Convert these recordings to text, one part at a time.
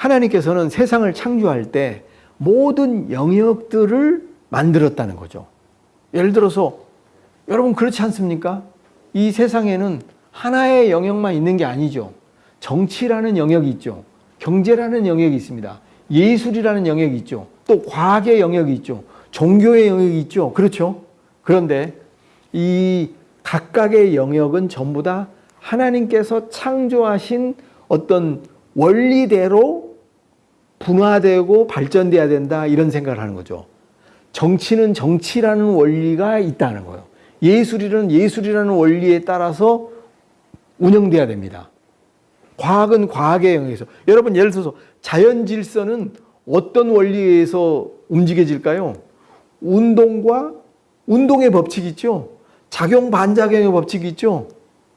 하나님께서는 세상을 창조할 때 모든 영역들을 만들었다는 거죠. 예를 들어서 여러분 그렇지 않습니까? 이 세상에는 하나의 영역만 있는 게 아니죠. 정치라는 영역이 있죠. 경제라는 영역이 있습니다. 예술이라는 영역이 있죠. 또 과학의 영역이 있죠. 종교의 영역이 있죠. 그렇죠? 그런데 이 각각의 영역은 전부 다 하나님께서 창조하신 어떤 원리대로 분화되고 발전돼야 된다 이런 생각을 하는 거죠. 정치는 정치라는 원리가 있다는 거예요. 예술이라는 예술이라는 원리에 따라서 운영돼야 됩니다. 과학은 과학의 영역에서 여러분 예를 들어서 자연 질서는 어떤 원리에 의해서 움직여질까요? 운동과 운동의 법칙이 있죠. 작용 반작용의 법칙이 있죠.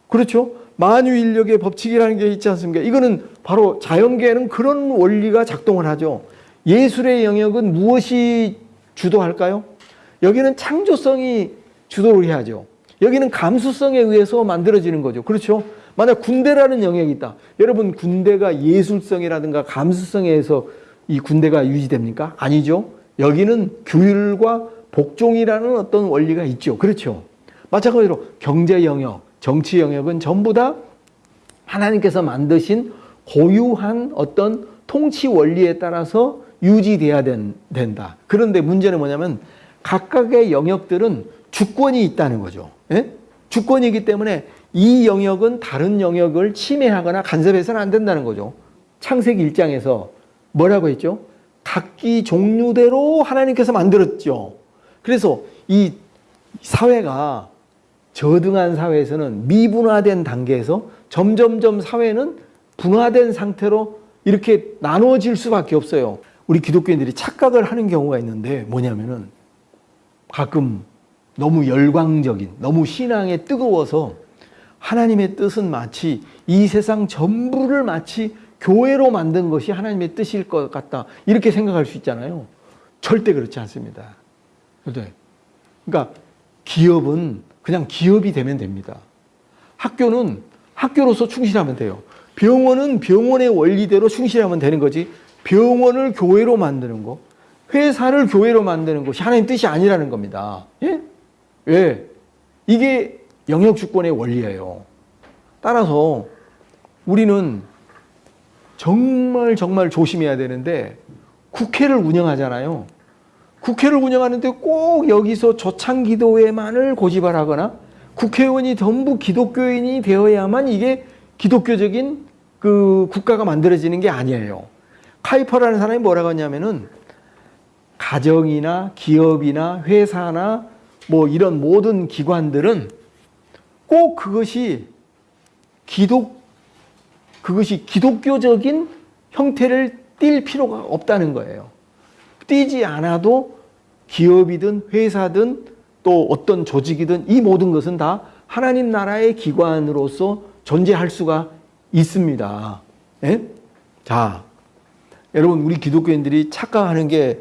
그렇죠? 만유 인력의 법칙이라는 게 있지 않습니까? 이거는 바로 자연계에는 그런 원리가 작동을 하죠. 예술의 영역은 무엇이 주도할까요? 여기는 창조성이 주도를 해야죠. 여기는 감수성에 의해서 만들어지는 거죠. 그렇죠? 만약 군대라는 영역이 있다. 여러분 군대가 예술성이라든가 감수성에 의해서 이 군대가 유지됩니까? 아니죠. 여기는 규율과 복종이라는 어떤 원리가 있죠. 그렇죠. 마찬가지로 경제 영역, 정치 영역은 전부 다 하나님께서 만드신 고유한 어떤 통치 원리에 따라서 유지돼야 된, 된다. 그런데 문제는 뭐냐면 각각의 영역들은 주권이 있다는 거죠. 예? 주권이기 때문에 이 영역은 다른 영역을 침해하거나 간섭해서는 안 된다는 거죠. 창세기 1장에서 뭐라고 했죠? 각기 종류대로 하나님께서 만들었죠. 그래서 이 사회가 저등한 사회에서는 미분화된 단계에서 점점점 사회는 분화된 상태로 이렇게 나누어질 수밖에 없어요. 우리 기독교인들이 착각을 하는 경우가 있는데 뭐냐면은 가끔 너무 열광적인, 너무 신앙에 뜨거워서 하나님의 뜻은 마치 이 세상 전부를 마치 교회로 만든 것이 하나님의 뜻일 것 같다. 이렇게 생각할 수 있잖아요. 절대 그렇지 않습니다. 그러니까 기업은 그냥 기업이 되면 됩니다. 학교는 학교로서 충실하면 돼요. 병원은 병원의 원리대로 충실하면 되는 거지. 병원을 교회로 만드는 거, 회사를 교회로 만드는 것이 하나님 뜻이 아니라는 겁니다. 예? 왜? 이게 영역 주권의 원리예요. 따라서 우리는 정말 정말 조심해야 되는데 국회를 운영하잖아요. 국회를 운영하는데 꼭 여기서 조창기도회만을 고집을 하거나 국회의원이 전부 기독교인이 되어야만 이게 기독교적인 그 국가가 만들어지는 게 아니에요. 카이퍼라는 사람이 뭐라고 하냐면은 가정이나 기업이나 회사나 뭐 이런 모든 기관들은 꼭 그것이 기독 그것이 기독교적인 형태를 띌 필요가 없다는 거예요. 띄지 않아도 기업이든 회사든 또 어떤 조직이든 이 모든 것은 다 하나님 나라의 기관으로서 존재할 수가 있습니다. 예? 자, 여러분 우리 기독교인들이 착각하는 게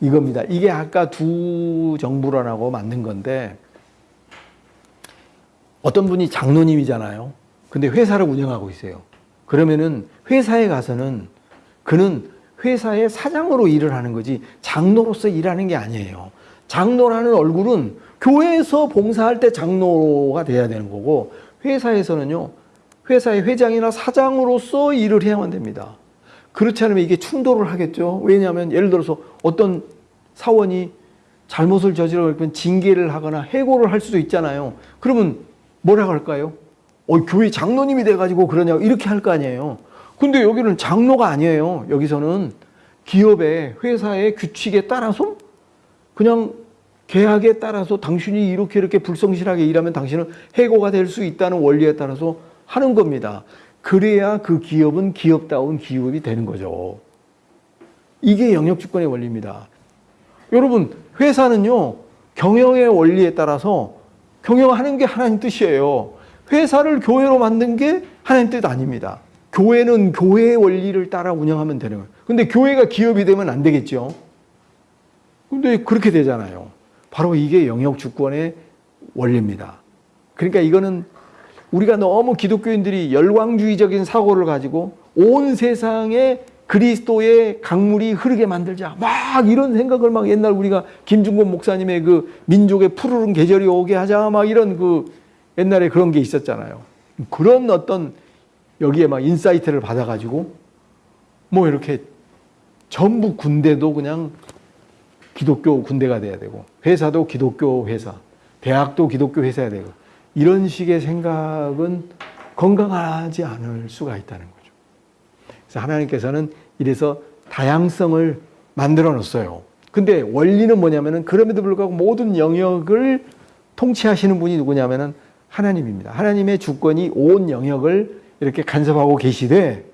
이겁니다. 이게 아까 두 정부론하고 맞는 건데 어떤 분이 장로님이잖아요. 근데 회사를 운영하고 있어요. 그러면은 회사에 가서는 그는 회사의 사장으로 일을 하는 거지 장로로서 일하는 게 아니에요. 장로라는 얼굴은 교회에서 봉사할 때 장로가 돼야 되는 거고 회사에서는요. 회사의 회장이나 사장으로서 일을 해야만 됩니다. 그렇지 않으면 이게 충돌을 하겠죠. 왜냐하면 예를 들어서 어떤 사원이 잘못을 저지르면 징계를 하거나 해고를 할 수도 있잖아요. 그러면 뭐라고 할까요? 어, 교회 장로님이 돼가지고 그러냐고 이렇게 할 거 아니에요. 근데 여기는 장로가 아니에요. 여기서는 기업의 회사의 규칙에 따라서 그냥 계약에 따라서 당신이 이렇게 이렇게 불성실하게 일하면 당신은 해고가 될 수 있다는 원리에 따라서 하는 겁니다. 그래야 그 기업은 기업다운 기업이 되는 거죠. 이게 영역주권의 원리입니다. 여러분 회사는요 경영의 원리에 따라서 경영하는 게 하나님 뜻이에요. 회사를 교회로 만든 게 하나님 뜻 아닙니다. 교회는 교회의 원리를 따라 운영하면 되는 거예요. 근데 교회가 기업이 되면 안 되겠죠. 근데 그렇게 되잖아요. 바로 이게 영역 주권의 원리입니다. 그러니까 이거는 우리가 너무 기독교인들이 열광주의적인 사고를 가지고 온 세상의 그리스도의 강물이 흐르게 만들자. 막 이런 생각을 막 옛날 우리가 김준곤 목사님의 그 민족의 푸르른 계절이 오게 하자. 막 이런 그 옛날에 그런 게 있었잖아요. 그런 어떤 여기에 막 insight를 받아가지고 뭐 이렇게 전부 군대도 그냥 기독교 군대가 돼야 되고 회사도 기독교 회사, 대학도 기독교 회사야 되고 이런 식의 생각은 건강하지 않을 수가 있다는 거죠. 그래서 하나님께서는 이래서 다양성을 만들어 놓았어요. 근데 원리는 뭐냐면은 그럼에도 불구하고 모든 영역을 통치하시는 분이 누구냐면은 하나님입니다. 하나님의 주권이 온 영역을 이렇게 간섭하고 계시되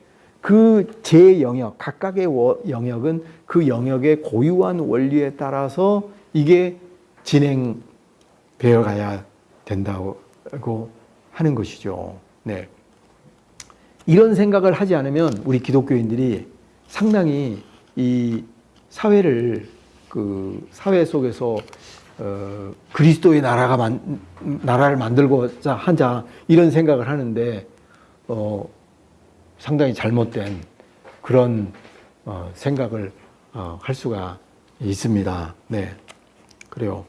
그 제 영역, 각각의 워- 영역은 그 영역의 고유한 원리에 따라서 이게 진행되어 가야 된다고 하는 것이죠. 네. 이런 생각을 하지 않으면 우리 기독교인들이 상당히 이 사회를 그 사회 속에서 어, 그리스도의 나라가 만, 나라를 만들고자 하자 이런 생각을 하는데 어, 상당히 잘못된 그런 어, 생각을 어, 할 수가 있습니다. 네, 그래요.